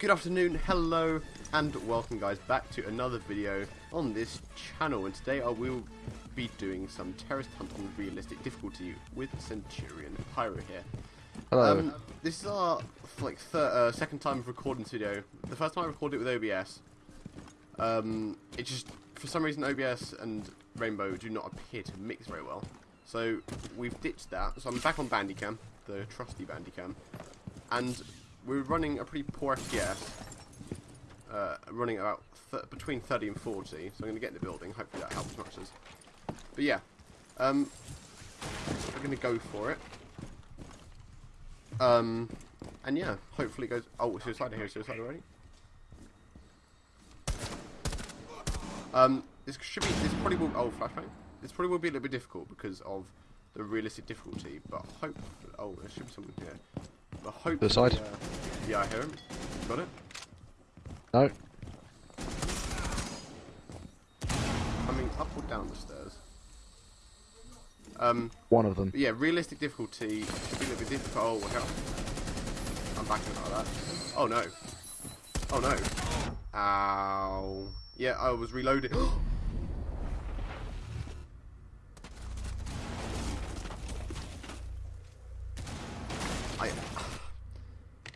Good afternoon, hello, and welcome guys back to another video on this channel. And today I will be doing some terrorist hunt on realistic difficulty with Centurion Pyro here. Hello. Um, this is our like uh, second time of recording this video. The first time I recorded it with OBS, um, it just for some reason OBS and Rainbow do not appear to mix very well. So we've ditched that. So I'm back on Bandicam, the trusty Bandicam, and we're running a pretty poor FPS. Uh, running about th between 30 and 40. So I'm going to get in the building. Hopefully that helps much as. But yeah, um, we're going to go for it. Um, and yeah, hopefully it goes. Oh, suicide! Here, suicide already. Um, this should be. This probably will. Oh, flashbang. This probably will be a little bit difficult because of the realistic difficulty. But hope. Oh, there should be something here. Hope. The side? Uh, yeah, I hear him. Got it. No. Coming up or down the stairs. Um. One of them. Yeah, realistic difficulty should be a little bit difficult. Oh. I'm backing like that. Oh no. Oh no. Ow. Yeah, I was reloading. I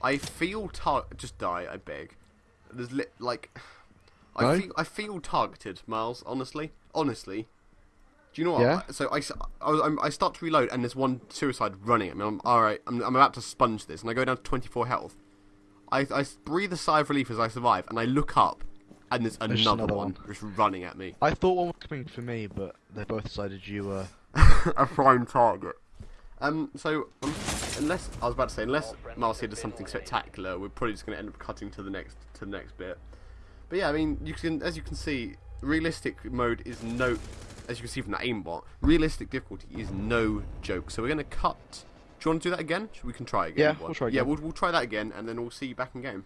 I feel tar- just die, I beg. There's li- like I No? feel I feel targeted, Miles, honestly. Honestly. Do you know what? Yeah? So I, s- I, was- I'm- I start to reload and there's one suicide running at me. I'm alright, I'm, I'm about to sponge this and I go down to 24 health. I, I breathe a sigh of relief as I survive and I look up and there's another, There's another one, one. just running at me. I thought one was coming for me, but they both decided you were. a prime target. Um, so um, unless I was about to say, unless here does something spectacular, we're probably just going to end up cutting to the next to the next bit. But yeah, I mean, you can as you can see, realistic mode is no, as you can see from that aimbot, realistic difficulty is no joke. So we're going to cut. Do you want to do that again? We can try again. Yeah, we'll try Yeah, we'll, we'll try that again, and then we'll see you back in game.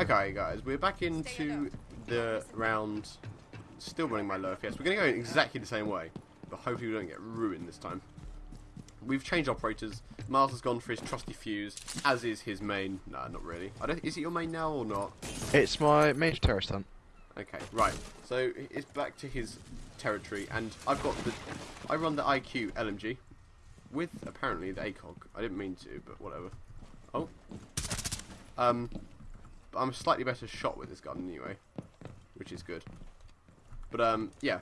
Okay, guys, we're back into the round. Still running my low FPS. We're going to go in exactly the same way, but hopefully we don't get ruined this time. We've changed operators. Miles has gone for his trusty fuse, as is his main. Nah, not really. I don't. Is it your main now or not? It's my major terrorist hunt. Okay, right. So it's back to his territory, and I've got the. I run the IQ LMG with apparently the ACOG. I didn't mean to, but whatever. Oh. Um, but I'm a slightly better shot with this gun anyway, which is good. But um, yeah.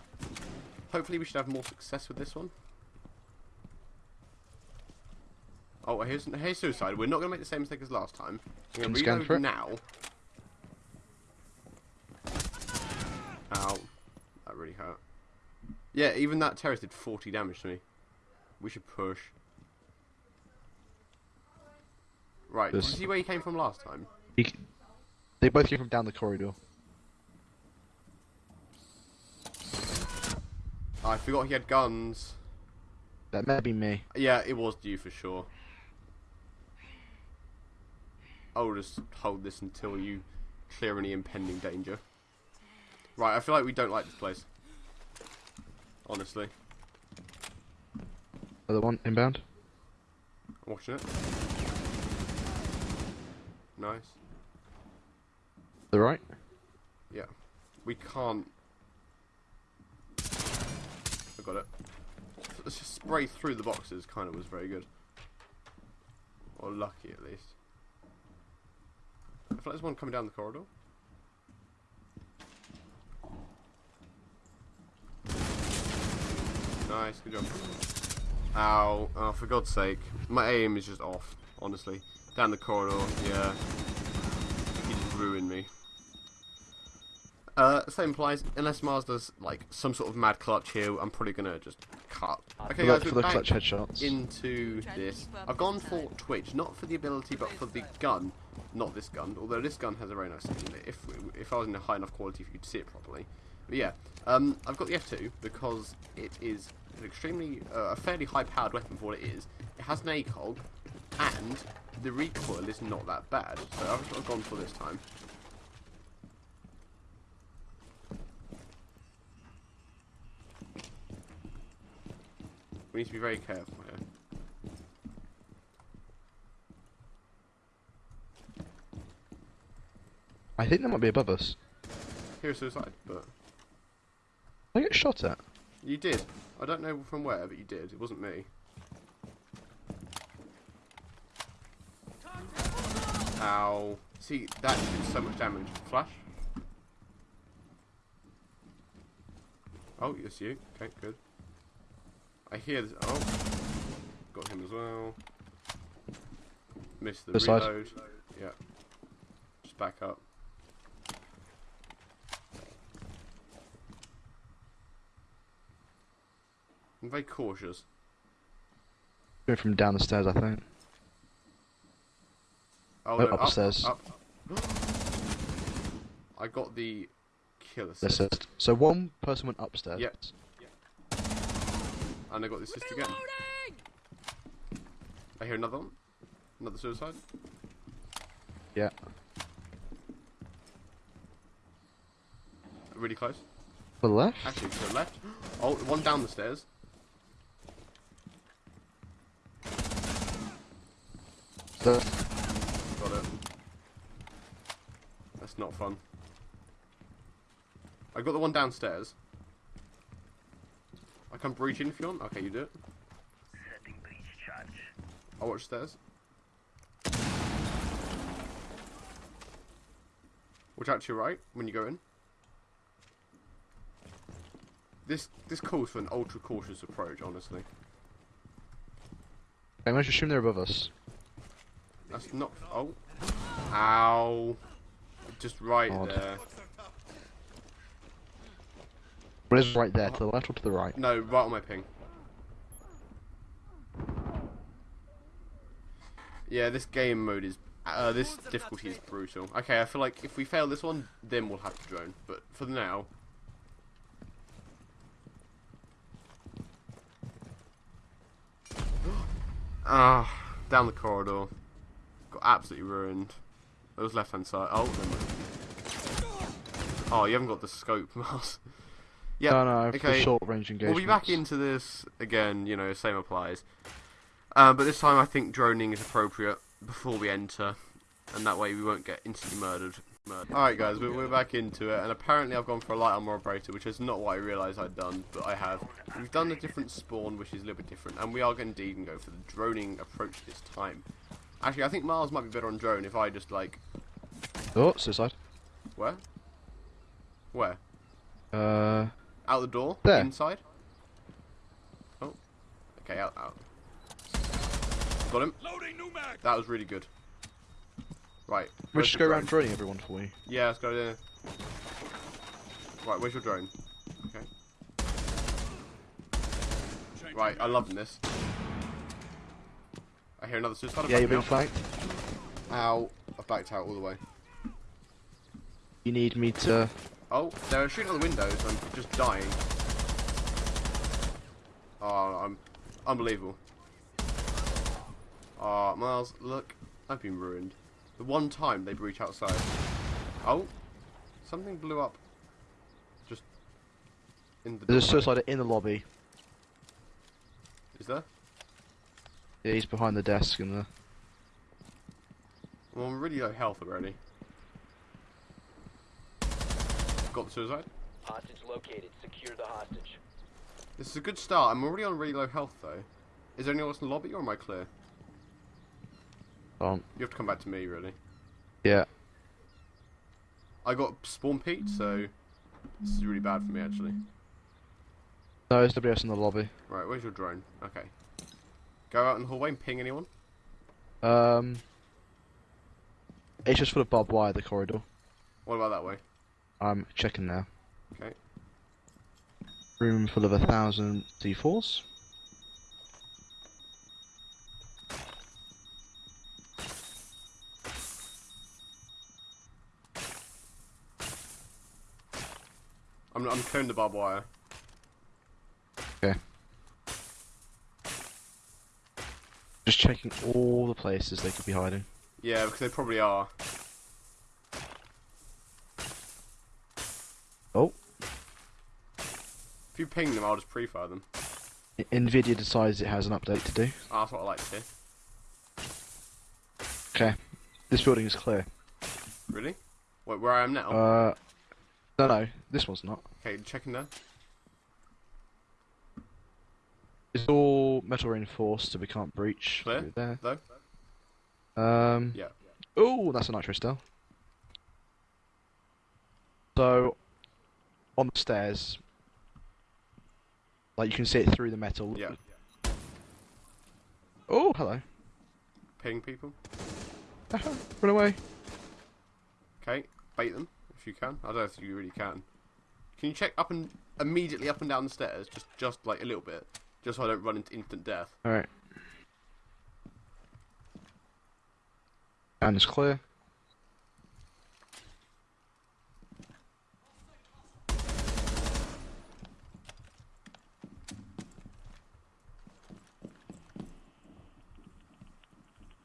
Hopefully we should have more success with this one. Oh, here's, here's suicide. We're not going to make the same mistake as last time. I'm going to scanning for it. now. Ow. That really hurt. Yeah, even that terrorist did 40 damage to me. We should push. Right, did you This- see where he came from last time? He, they both came from down the corridor. I forgot he had guns. That may be me. Yeah, it was you for sure. I'll just hold this until you clear any impending danger. Right, I feel like we don't like this place. Honestly. Other one inbound. I'm watching it. Nice. The right. Yeah. We can't. I got it. Let's just spray through the boxes kind of was very good. Or lucky at least. Feel there's one coming down the corridor. Nice, good job. Ow. Oh, for God's sake. My aim is just off, honestly. Down the corridor, yeah. He just ruined me. Uh, same applies. Unless Mars does like some sort of mad clutch here, I'm probably gonna just cut. Okay, guys, for the clutch headshots. into this. I've gone for Twitch, not for the ability, but for the gun. Not this gun, although this gun has a very nice setting. If if I was in a high enough quality for you to see it properly. But yeah, um, I've got the F2 because it is an extremely uh, a fairly high-powered weapon for what it is. It has an ACOG, and the recoil is not that bad. So I've, I've gone for this time. We need to be very careful here. I think they might be above us. Here is suicide, but I get shot at. you did. I don't know from where, but you did. It wasn't me. Ow. See, that did so much damage. Flash. Oh, yes, you. Okay, good. I hear this. Oh. Got him as well. Missed the This side. reload. Yeah. Just back up. I'm very cautious. Going from down the stairs, I think. Oh, No, up, upstairs. Up, I got the kill This assist. So one person went upstairs. Yep. And I got the assist again. I hear another one. Another suicide. Yeah. Really close. To the left. Actually, to the left. Oh, one down the stairs. So, Got it. That's not fun. I got the one downstairs. I can breach in if you want. Okay, you do it. I'll watch stairs. Watch out to your right when you go in. This this calls for an ultra cautious approach, honestly. I'm going to assume they're above us. That's not. Oh. Ow. Just right Odd. there. What is right there? To the left or to the right? No, right on my ping. Yeah, this game mode is. Uh, this difficulty is brutal. Okay, I feel like if we fail this one, then we'll have to drone. But for now. Ah, down the corridor. Got absolutely ruined. It was left hand side. Oh, never mind. Oh, you haven't got the scope, Miles. Yeah, no, no, for okay. short range engagement. We'll be back into this again, you know, same applies. Um, but this time I think droning is appropriate before we enter, and that way we won't get instantly murdered. murdered. Alright guys, we're, we're back into it, and apparently I've gone for a light armor operator, which is not what I realised I'd done, but I have. We've done a different spawn, which is a little bit different, and we are going to indeed go for the droning approach this time. Actually, I think Miles might be better on drone if I just, like, Oh, suicide. where? Where? Uh, Out the door? There. Inside? Oh. Okay, out, out. Got him. That was really good. Right. we where's just the go around drone? droning everyone for you. Yeah, let's go there. Right, where's your drone? Okay. Right, I love this. I hear another suicide. Yeah, you're Backing being flanked. out. Ow. I've backed out all the way. You need me to. Oh, they're shooting out the windows. I'm just dying. Oh, I'm unbelievable. Oh, Miles, look, I've been ruined. The one time they breach outside. Oh, something blew up. Just in the. There's a suicide in the lobby. Is there? Yeah, he's behind the desk in the. Well, I'm really low health already. Got the suicide. Hostage located. Secure the hostage. This is a good start. I'm already on really low health though. Is there anyone else in the lobby or am I clear? Um, You have to come back to me, really. yeah. I got spawn peeked, so this is really bad for me actually. No, there's nobody else in the lobby. Right, where's your drone? Okay. Go out in the hallway and ping anyone. Um, it's just full of barbed wire, the corridor. What about that way? I'm checking now. Okay. Room full of a thousand C4s. I'm I'm clearing the barbed wire. Okay. Just checking all the places they could be hiding. Yeah, because they probably are. If you ping them, I'll just pre-fire them. Nvidia decides it has an update to do. Ah, that's what I like to hear. Okay. This building is clear. Really? Wait, where I am now? Uh, no, no, this one's not. okay, checking there. It's all metal reinforced, so we can't breach Clear? there. Though? Um, Yeah. Oh, that's a nitro still. So, on the stairs, like you can see it through the metal. Yeah. Oh, hello. Ping people. Uh-huh. Run away. Okay, bait them if you can. I don't know if you really can. Can you check up and immediately up and down the stairs, just just like a little bit, just so I don't run into instant death. All right. And it's clear.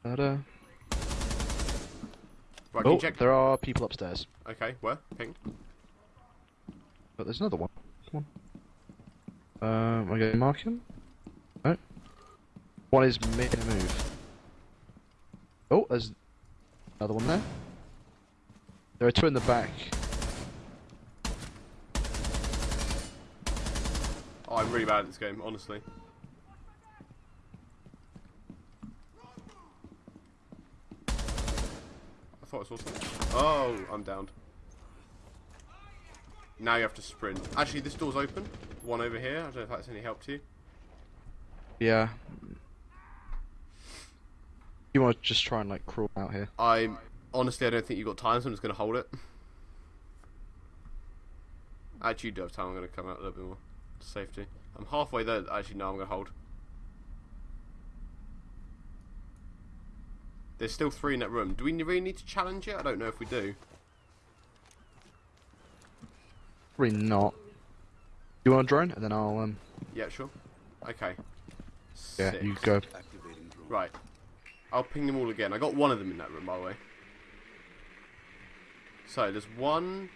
Ta-da. Right, Oh, check? there are people upstairs, Okay, where? Ping. but there's another one. Come on. Um, am I going to mark him? No. One is making a move. Oh, there's another one there. There are two in the back. Oh, I'm really bad at this game, honestly. Thought I saw something. Oh, I'm downed. Now you have to sprint. Actually, this door's open. One over here. I don't know if that's any help to you. Yeah. You want to just try and like crawl out here? I'm honestly, I don't think you've got time, so I'm just going to hold it. Actually, you do have time. I'm going to come out a little bit more safety. I'm halfway there. Actually, no, I'm going to hold. There's still three in that room. Do we really need to challenge it? I don't know if we do. Probably not. Do you want a drone, and then I'll um. Yeah, sure. Okay. Yeah, Six. you go. Right. I'll ping them all again. I got one of them in that room, by the way. So there's one,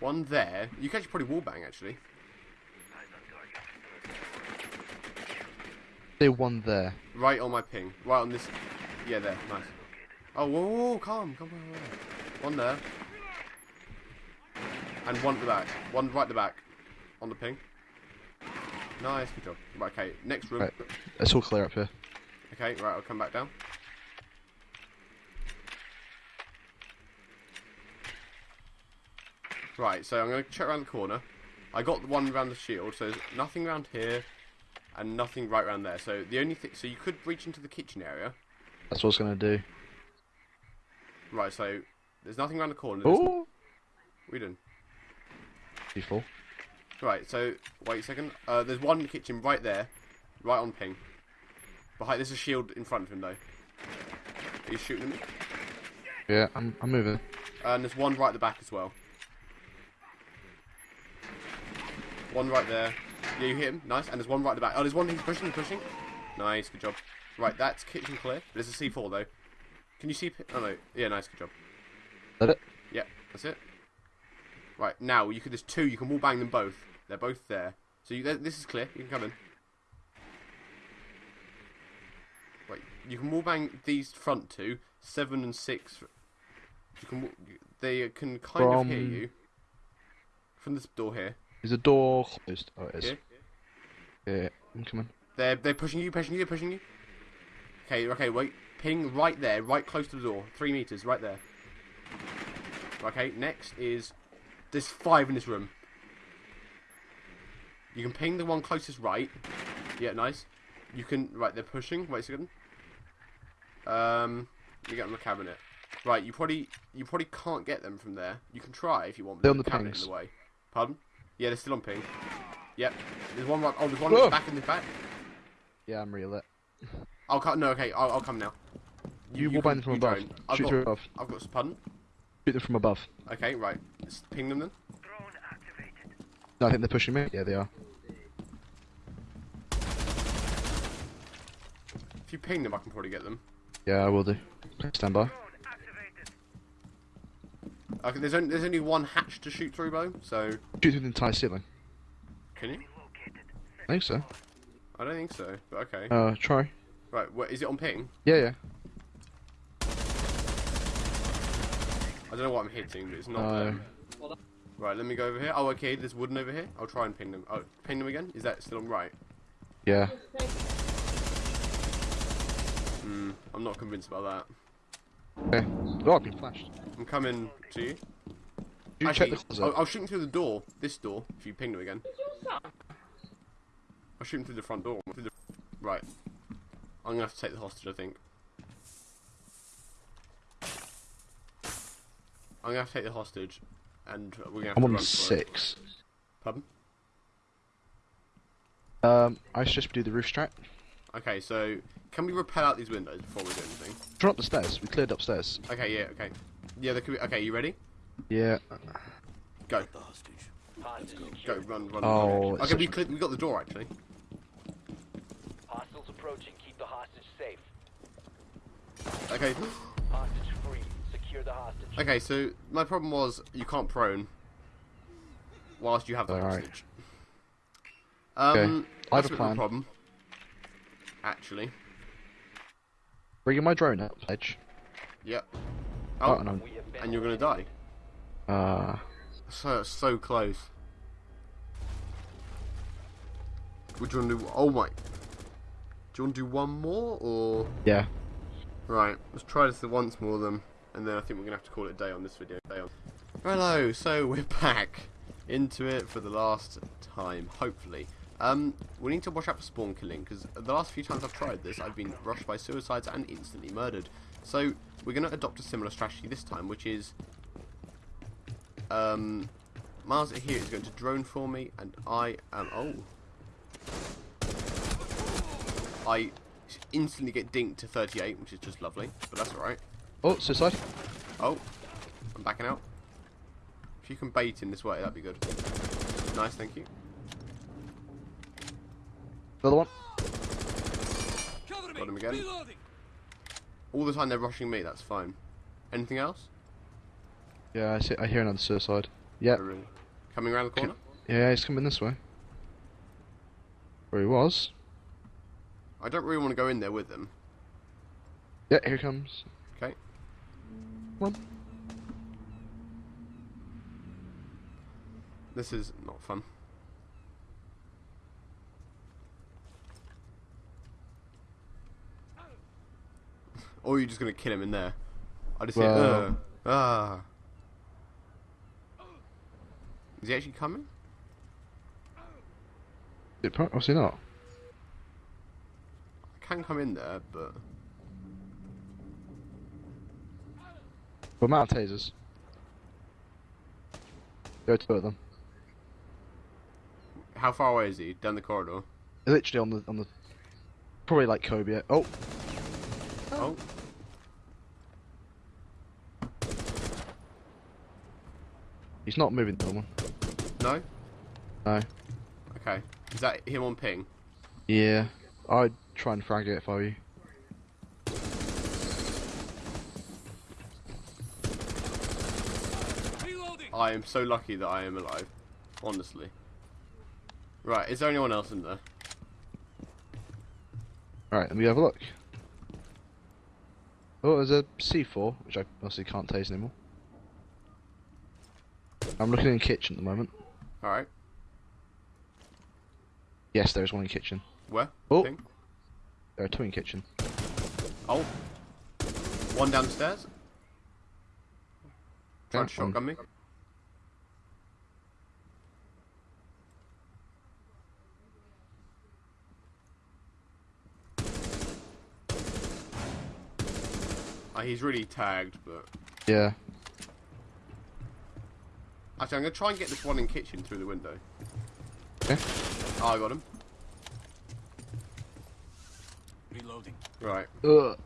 one there. You can actually probably wallbang actually. There's one there. Right on my ping. Right on this. Yeah, there. Nice. Oh, whoa, whoa, whoa calm, calm, calm, calm. One there. And one at the back. One right at the back. On the ping. Nice, good job. Right, okay. Next room. Right. It's all clear up here. Okay, right, I'll come back down. Right, so I'm going to check around the corner. I got the one around the shield, so there's nothing around here and nothing right around there. So the only thing, so you could reach into the kitchen area. That's what I was gonna do. Right, so there's nothing around the corner. There's, Oh, we done. D4. Right, so wait a second. Uh, there's one in the kitchen right there, right on ping. Behind, there's a shield in front of him though. He's shooting me. Yeah, I'm I'm moving. And there's one right at the back as well. One right there. Yeah, you hit him. Nice. And there's one right at the back. Oh, there's one he's pushing, he's pushing. Nice, good job. Right, that's kitchen clear. There's a C4 though. Can you see? Oh no. Yeah, nice, good job. That it? Yeah, that's it. Right, now you could. There's two. You can wall bang them both. They're both there. So you, this is clear. You can come in. Right, you can wall bang these front two, seven and six. You can. They can kind of hear you from this door here. Is the door closed? Oh, it is. Here. Yeah, I'm coming. They're they're pushing you, pushing you, pushing you. Okay, okay, wait. Ping right there, right close to the door. Three meters, right there. Okay, next is there's five in this room. You can ping the one closest right. Yeah, nice. You can right. They're pushing. Wait a second. Um, you get on the cabinet. Right, you probably you probably can't get them from there. You can try if you want. but They're on the a cabinet in pings. the way. Pardon? Yeah, they're still on ping. Yep. There's one right. Oh, there's one Whoa. back in the back. Yeah, I'm real lit. I'll come. No, okay. I'll, I'll come now. You, you wall bang them from above. I've Shoot got- through above. I've got. Pardon? Shoot them from above. Okay, right. Let's ping them then. No, I think they're pushing me. Yeah, they are. If you ping them, I can probably get them. Yeah, I will do. Stand by. Okay, there's only there's only one hatch to shoot through, Bo. So Shoot through the entire ceiling. can you? I think so. I don't think so. But okay. Uh, try. Right. What is it on ping? Yeah, yeah. I don't know what I'm hitting, but it's not No. them. Right, let me go over here. Oh, okay, there's wooden over here. I'll try and ping them. Oh, ping them again? Is that still on right? Yeah. Hmm, I'm not convinced about that. Okay. Oh, I've been flashed. I'm coming to you. You Actually, check the closet. I'll, I'll shoot him through the door. This door, if you ping them again. I'll shoot him through the front door. Through the... Right. I'm gonna have to take the hostage, I think. I'm gonna have to take the hostage, and we're gonna have I'm to on run for it. six. Pardon? Um, I suggest we do the roof strat. Okay, so can we rappel out these windows before we do anything? Run up the stairs. We cleared upstairs. Okay, yeah, okay. Yeah, there could be. Okay, you ready? Yeah. Go, Hostage go, secured. run, run. Oh, run. it's Okay, such we a- cleared, we got the door actually. Hostiles approaching. Keep the hostage safe. Okay. Hostage free. Secure the hostage. Okay, so my problem was you can't prone whilst you have the Alright. hostage. Um, Okay, I have a bit of plan. problem. Actually, Bringing my drone up. Edge. yep. Oh, Oh, and I'm. We have been and you're gonna die. Uh, So so close. Would you want to do? Oh my. Do you want to do one more or? yeah. Right, let's try this once more then, and then I think we're gonna have to call it a day on this video. Day on. Hello, so we're back into it for the last time, hopefully. Um, we need to watch out for spawn killing because the last few times I've tried this, I've been rushed by suicides and instantly murdered. So we're gonna adopt a similar strategy this time, which is, um, Miles here is going to drone for me, and I am oh. I instantly get dinked to 38, which is just lovely, but that's alright. Oh, suicide. Oh, I'm backing out. If you can bait in this way, that'd be good. Nice, thank you. Another one. Got him again. All the time they're rushing me, that's fine. Anything else? Yeah, I see. I hear another suicide. Yeah. Oh, really? Coming around the corner? Yeah, he's coming this way. Where he was. I don't really want to go in there with them. Yeah, here comes. Okay. Run. This is not fun. Or you're just gonna kill him in there. I just Well- hear, uh, ah. Is he actually coming? It Obviously not. I can come in there, but But of tasers. There are two of them. how far away is he? Down the corridor. Literally on the on the. Probably like Kobe. Oh, Oh. he's not moving one. No? No. Okay. Is that him on ping? Yeah. I'd try and frag it for you. I am so lucky that I am alive. Honestly. Right, is there anyone else in there? Alright, let me have a look. Oh, there's a C4, which I obviously can't taste anymore. I'm looking in kitchen at the moment. Alright. Yes, there is one in kitchen. Where? Oh. There are two in kitchen. Oh. One downstairs? Trying to shotgun me? Uh, he's really tagged, but... Yeah. Actually, I'm going to try and get this one in kitchen through the window. Okay. Oh, I got him. Reloading. Right. Ugh.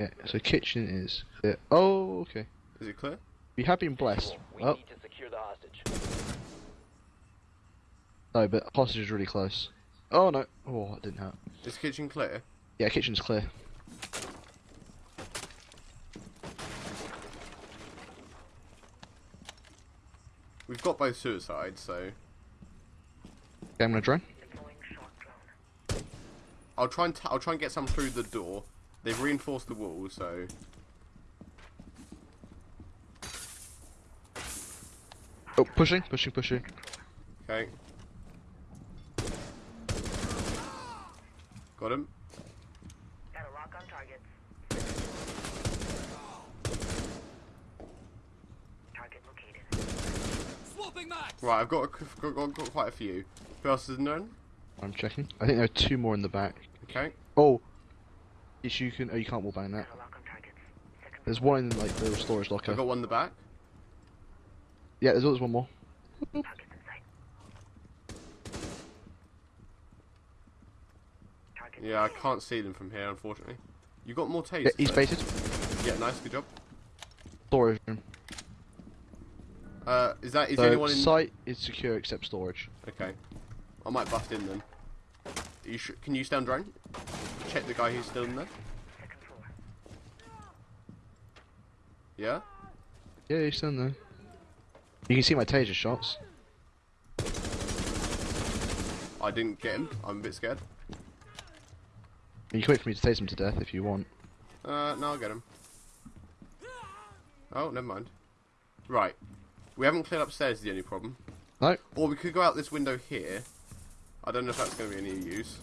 Yeah, so kitchen is clear. Oh, okay. Is it clear? We have been blessed. We Oh, need to secure the hostage. no, but hostage is really close. Oh no. Oh, that didn't hurt. Is kitchen clear? Yeah, kitchen's clear. We've got both suicides, so... Okay, I'm gonna drone. I'll try and I'll try and get some through the door. They've reinforced the wall, so. Oh, pushing, pushing, pushing. Okay. Got him. Got a lock on targets. Target located. Swapping max. Right, I've got, a, got, got, got quite a few. Who else is known? I'm checking. I think there are two more in the back. Okay. Oh, yes, you can. Oh, you can't that. A lock on There's one in like the storage locker. I've got one in the back. Yeah, there's always one more. targets in sight. Target Yeah, I can't see them from here, unfortunately. You got more tasers? Yeah, he's baited. Yeah, nice, good job. Storage room. Uh, is that is So anyone in? site is secure except storage. Okay, I might bust in then. You sh can you stand on drone? Check the guy who's still in there. second floor. Yeah. Yeah, he's still in there. You can see my taser shots. I didn't get him. I'm a bit scared. You can wait for me to tase him to death if you want. Uh, no, I'll get him. Oh, never mind. Right. We haven't cleared upstairs is the only problem. No, Or we could go out this window here. I don't know if that's going to be any use.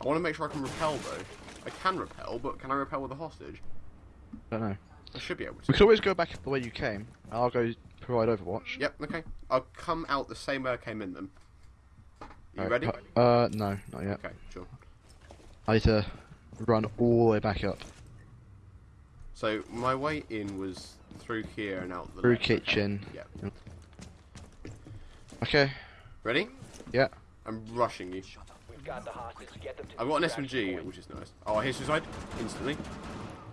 I want to make sure I can rappel though. I can rappel, but can I rappel with a hostage? I don't know. I should be able to. We could always go back the way you came. and I'll go provide Overwatch. Yep, okay. I'll come out the same way I came in then. You Alright, ready? Uh, no, not yet. Okay, sure. I need to run all the way back up. So my way in was through here and out the Through left, okay? kitchen. Yeah. Okay, Ready? yeah. I'm rushing you. We've got the hostage. Get them to I've got an extraction SMG, point. which is nice. Oh, I hear suicide instantly.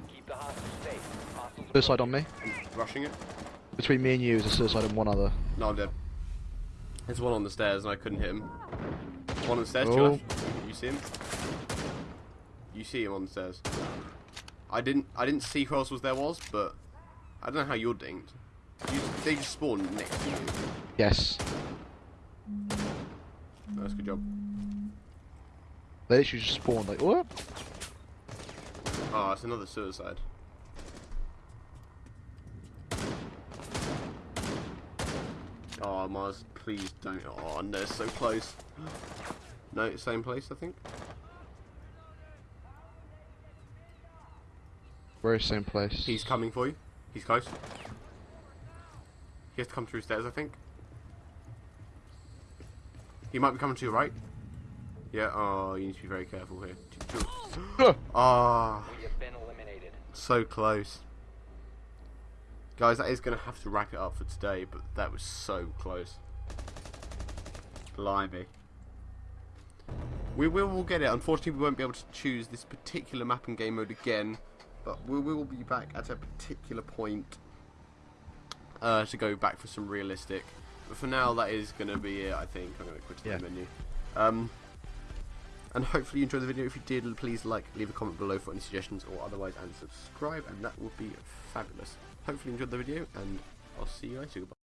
Keep the hostage safe. Hostiles Suicide on me. I'm rushing it. Between me and you is a suicide and one other. No, I'm dead. There's one on the stairs and I couldn't hit him. One on the stairs, Oh. left. You see him? You see him on the stairs. I didn't I didn't see who else was there was, but I don't know how you're dinged. You, they just spawned next to you. Yes. A good job. They literally just spawned like, what? Oh, it's another suicide. Oh, Mars, please don't. Oh, no, so close. No, same place, I think. Very same place. He's coming for you. He's close. He has to come through stairs, I think. He might be coming to your right. Yeah, oh, you need to be very careful here. Ugh. Ah, We have been eliminated. so close. Guys, that is going to have to wrap it up for today, but that was so close. Blimey. We will we'll get it. Unfortunately, we won't be able to choose this particular map and game mode again, but we will be back at a particular point uh, to go back for some realistic. But for now, that is going to be it, I think. I'm going to quit the Yeah. menu. Um, and hopefully you enjoyed the video. If you did, please like, leave a comment below for any suggestions or otherwise, and subscribe, and that would be fabulous. Hopefully you enjoyed the video, and I'll see you later. Goodbye.